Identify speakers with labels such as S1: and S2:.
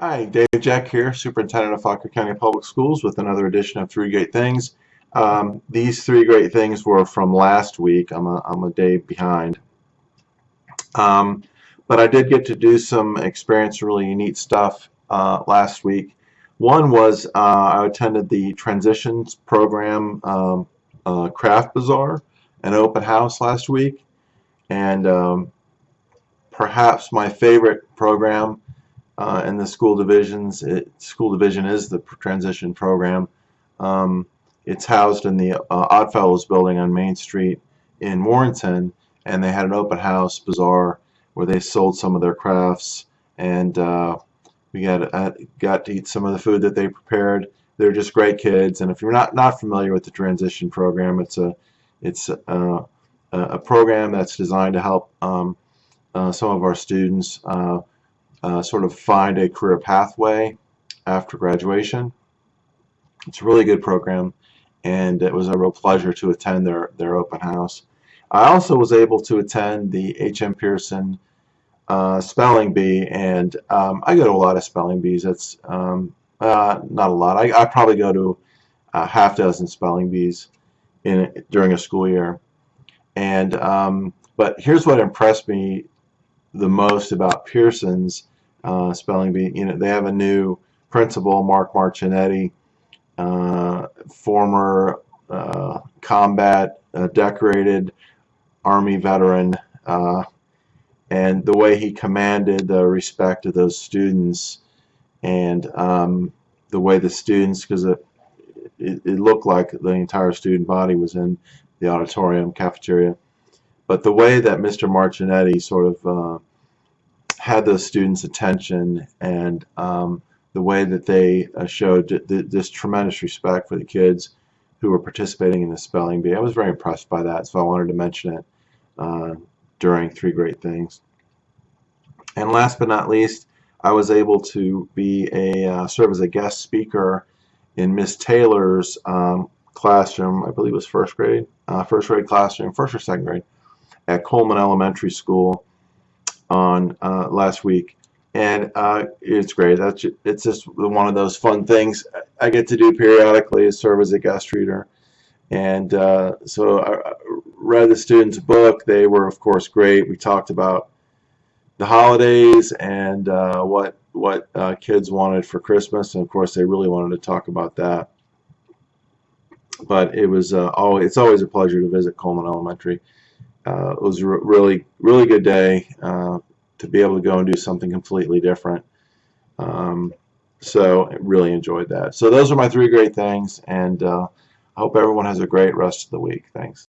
S1: Hi, Dave Jeck here, Superintendent of Fauquier County Public Schools with another edition of Three Great Things. Um, these three great things were from last week. I'm a, I'm a day behind. Um, but I did get to do some experience really neat stuff uh, last week. One was uh, I attended the Transitions Program um, uh, Craft Bazaar, an open house last week. And um, perhaps my favorite program uh, the school divisions. It, school division is the transition program. Um, it's housed in the uh, Oddfellows building on Main Street in Warrenton, and they had an open house bazaar where they sold some of their crafts, and uh, we got uh, got to eat some of the food that they prepared. They're just great kids, and if you're not not familiar with the transition program, it's a it's uh, a, a program that's designed to help um, uh, some of our students uh, sort of find a career pathway after graduation. It's a really good program and it was a real pleasure to attend their, their open house. I also was able to attend the H.M. Pearson uh, spelling bee and um, I go to a lot of spelling bees. It's um, uh, not a lot. I, I probably go to a half dozen spelling bees in during a school year. And um, but here's what impressed me the most about Pearson's uh, spelling bee. You know, they have a new principal, Mark Marcinetti, uh, former uh, combat uh, decorated Army veteran, uh, and the way he commanded the respect of those students, and um, the way the students, because it, it, it looked like the entire student body was in the auditorium cafeteria, but the way that Mr. Marcinetti sort of uh, had those students' attention and um, the way that they uh, showed th this tremendous respect for the kids who were participating in the spelling bee. I was very impressed by that, so I wanted to mention it uh, during Three Great Things. And last but not least, I was able to be a uh, serve as a guest speaker in Miss Taylor's um, classroom. I believe it was first grade, uh, first grade classroom, first or second grade, at Coleman Elementary School on uh, last week, and uh, it's great. That's it's just one of those fun things I get to do periodically is serve as a guest reader. And uh, so I read the students' book. They were, of course, great. We talked about the holidays and uh, what what uh, kids wanted for Christmas, and of course, they really wanted to talk about that. But it was uh, always it's always a pleasure to visit Coleman Elementary uh, it was a really really good day uh, to be able to go and do something completely different. Um, so I really enjoyed that. So those are my three great things and uh, I hope everyone has a great rest of the week. Thanks